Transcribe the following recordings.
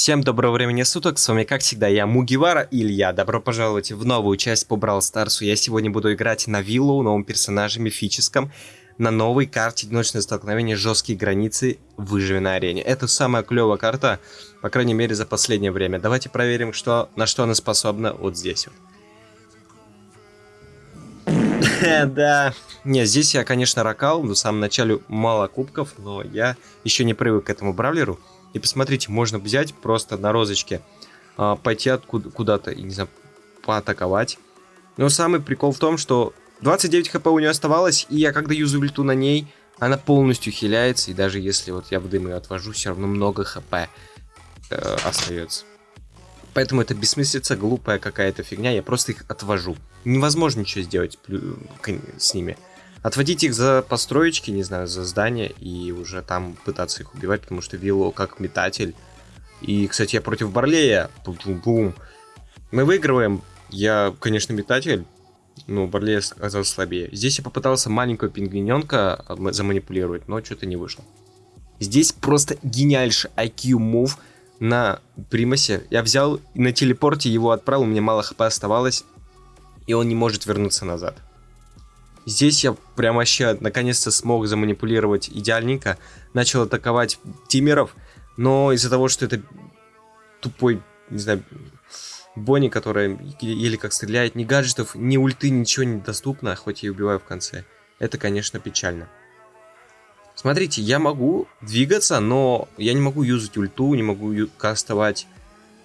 Всем доброго времени суток, с вами как всегда я Мугивара Илья, добро пожаловать в новую часть по Брал Старсу. Я сегодня буду играть на Виллу, новом персонаже мифическом, на новой карте Одиночное столкновение Жесткие границы Выживи на арене. Это самая клевая карта, по крайней мере за последнее время. Давайте проверим, что, на что она способна вот здесь вот. Да, не, здесь я, конечно, ракал, в самом начале мало кубков, но я еще не привык к этому бравлеру. И посмотрите, можно взять просто на розочке, а, пойти откуда, куда-то, и не знаю, поатаковать. Но самый прикол в том, что 29 хп у нее оставалось, и я когда юзаю ульту на ней, она полностью хиляется, и даже если вот я в дым ее отвожу, все равно много хп э, остается. Поэтому это бессмыслица, глупая какая-то фигня, я просто их отвожу. Невозможно ничего сделать с ними отводить их за построечки, не знаю, за здания, и уже там пытаться их убивать, потому что Вилло как метатель. И, кстати, я против Барлея. Бум-бум. Мы выигрываем. Я, конечно, метатель, но Барлей оказался слабее. Здесь я попытался маленького пингвиненка заманипулировать, но что-то не вышло. Здесь просто гениальший IQ мув на Примасе. Я взял на телепорте его отправил, у меня мало хп оставалось, и он не может вернуться назад. Здесь я прям вообще наконец-то смог заманипулировать идеальненько. Начал атаковать тимеров, но из-за того, что это тупой, не знаю, Бонни, которая еле как стреляет, ни гаджетов, ни ульты, ничего не доступно, хоть и убиваю в конце. Это, конечно, печально. Смотрите, я могу двигаться, но я не могу юзать ульту, не могу кастовать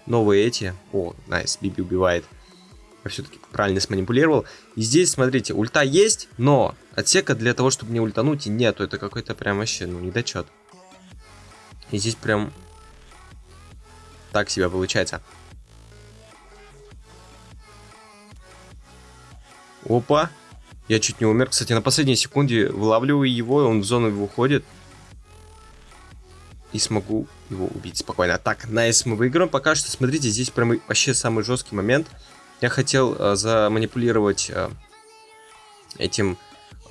новые эти. О, найс, Биби убивает я все-таки правильно сманипулировал. И здесь, смотрите, ульта есть, но отсека для того, чтобы не ультануть, нету. Это какой-то прям вообще, ну, недочет. И здесь прям так себя получается. Опа. Я чуть не умер. Кстати, на последней секунде вылавливаю его, он в зону выходит. И смогу его убить спокойно. Так, найс мы выиграем. Пока что, смотрите, здесь прям вообще самый жесткий момент. Я хотел э, заманипулировать э, этим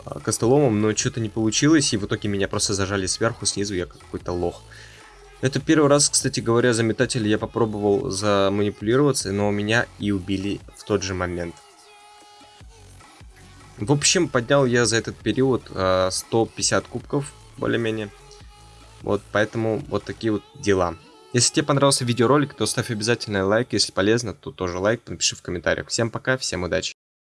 э, костоломом, но что-то не получилось, и в итоге меня просто зажали сверху, снизу, я какой-то лох. Это первый раз, кстати говоря, за метателя я попробовал заманипулироваться, но меня и убили в тот же момент. В общем, поднял я за этот период э, 150 кубков, более-менее. Вот, поэтому вот такие вот дела. Если тебе понравился видеоролик, то ставь обязательно лайк. Если полезно, то тоже лайк, напиши в комментариях. Всем пока, всем удачи.